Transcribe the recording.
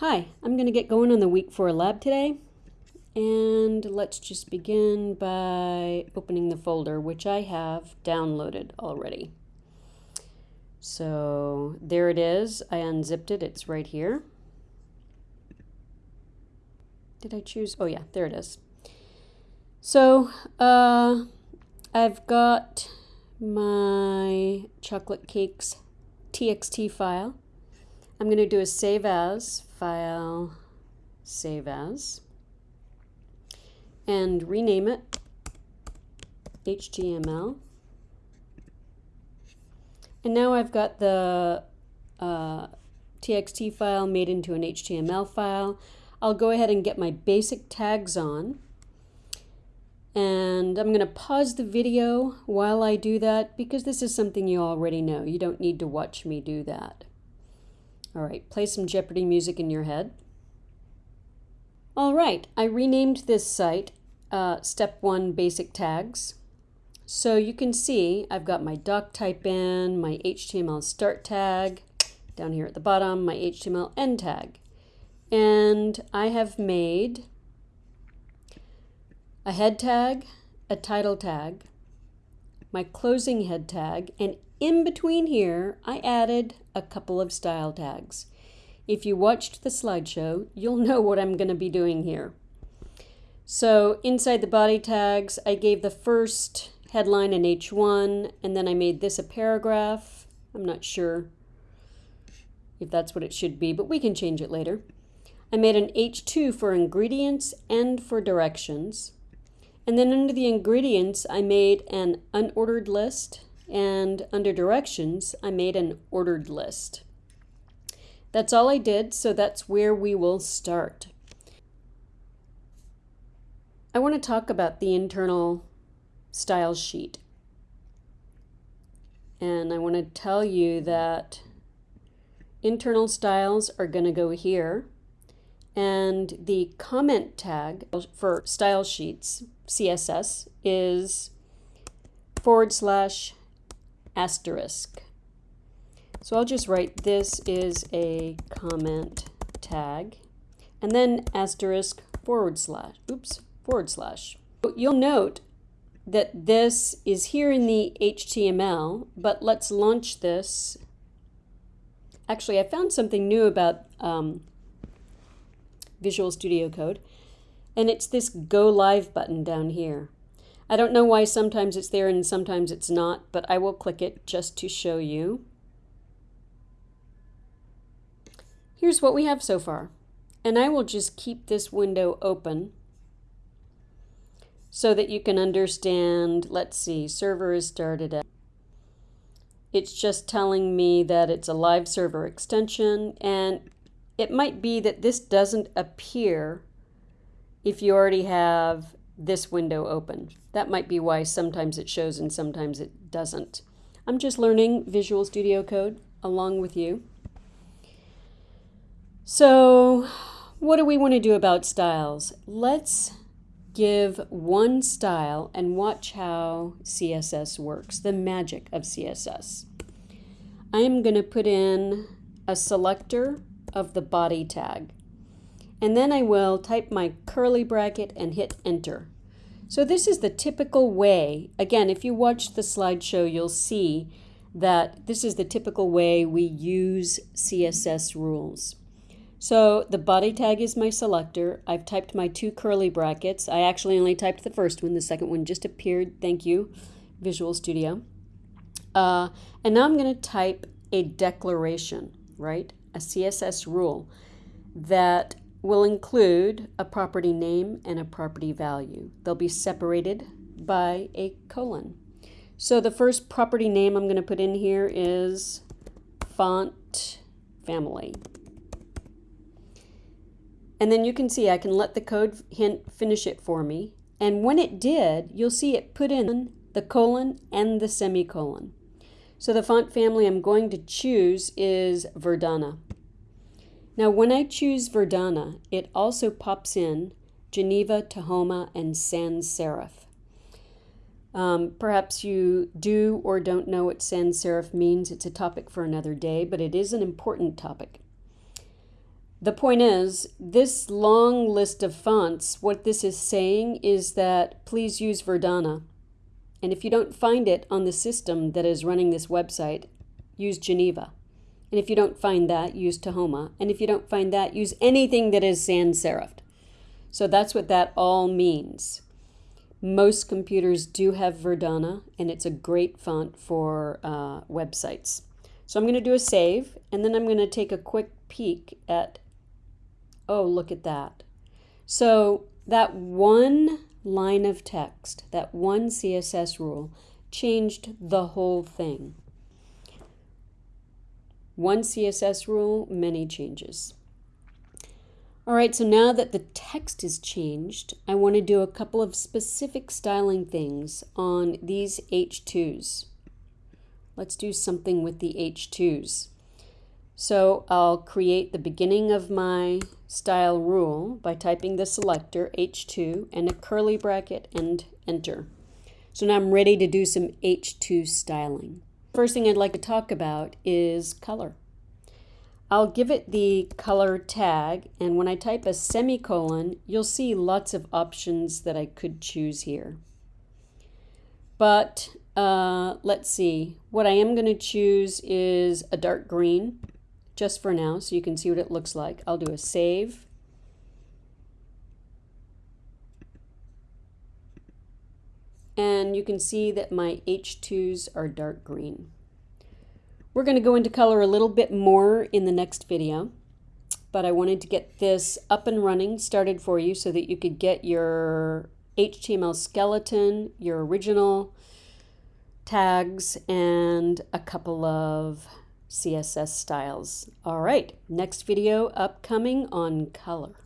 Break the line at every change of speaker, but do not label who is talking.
Hi, I'm going to get going on the week four lab today. And let's just begin by opening the folder, which I have downloaded already. So there it is. I unzipped it. It's right here. Did I choose? Oh yeah, there it is. So uh, I've got my chocolate cakes txt file. I'm going to do a save as file, save as, and rename it HTML. And now I've got the uh, txt file made into an HTML file. I'll go ahead and get my basic tags on. And I'm going to pause the video while I do that because this is something you already know. You don't need to watch me do that. All right, play some Jeopardy music in your head. All right, I renamed this site uh, Step 1 Basic Tags. So you can see I've got my doc type in, my HTML start tag, down here at the bottom, my HTML end tag. And I have made a head tag, a title tag, my closing head tag, and in between here, I added a couple of style tags. If you watched the slideshow, you'll know what I'm going to be doing here. So inside the body tags, I gave the first headline an H1, and then I made this a paragraph. I'm not sure if that's what it should be, but we can change it later. I made an H2 for ingredients and for directions. And then under the ingredients, I made an unordered list, and under directions, I made an ordered list. That's all I did, so that's where we will start. I want to talk about the internal style sheet. And I want to tell you that internal styles are going to go here. And the comment tag for style sheets, CSS, is forward slash asterisk. So I'll just write this is a comment tag and then asterisk forward slash, oops, forward slash. You'll note that this is here in the HTML, but let's launch this. Actually, I found something new about um, Visual Studio Code, and it's this Go Live button down here. I don't know why sometimes it's there and sometimes it's not, but I will click it just to show you. Here's what we have so far. And I will just keep this window open so that you can understand, let's see, server is started at. It's just telling me that it's a live server extension and it might be that this doesn't appear if you already have this window open. That might be why sometimes it shows and sometimes it doesn't. I'm just learning Visual Studio Code along with you. So what do we want to do about styles? Let's give one style and watch how CSS works, the magic of CSS. I am going to put in a selector of the body tag. And then I will type my curly bracket and hit enter. So this is the typical way. Again, if you watch the slideshow, you'll see that this is the typical way we use CSS rules. So the body tag is my selector. I've typed my two curly brackets. I actually only typed the first one. The second one just appeared. Thank you, Visual Studio. Uh, and now I'm going to type a declaration, right? A CSS rule that will include a property name and a property value. They'll be separated by a colon. So the first property name I'm going to put in here is font family. And then you can see I can let the code hint finish it for me. And when it did, you'll see it put in the colon and the semicolon. So the font family I'm going to choose is Verdana. Now when I choose Verdana, it also pops in Geneva, Tahoma, and Sans Serif. Um, perhaps you do or don't know what sans serif means. It's a topic for another day, but it is an important topic. the point is, this long list of fonts, what this is saying is that please use Verdana. And if you don't find it on the system that is running this website, use Geneva. And if you don't find that, use Tahoma. And if you don't find that, use anything that is sans serifed. So that's what that all means. Most computers do have Verdana, and it's a great font for uh, websites. So I'm going to do a save, and then I'm going to take a quick peek at, oh, look at that. So that one line of text, that one CSS rule, changed the whole thing. One CSS rule, many changes. All right, so now that the text is changed, I want to do a couple of specific styling things on these H2s. Let's do something with the H2s. So I'll create the beginning of my style rule by typing the selector H2 and a curly bracket and enter. So now I'm ready to do some H2 styling. First thing I'd like to talk about is color. I'll give it the color tag and when I type a semicolon you'll see lots of options that I could choose here. But uh, let's see, what I am going to choose is a dark green just for now so you can see what it looks like. I'll do a save. And you can see that my H2s are dark green. We're going to go into color a little bit more in the next video, but I wanted to get this up and running, started for you so that you could get your HTML skeleton, your original tags, and a couple of CSS styles. All right, next video upcoming on color.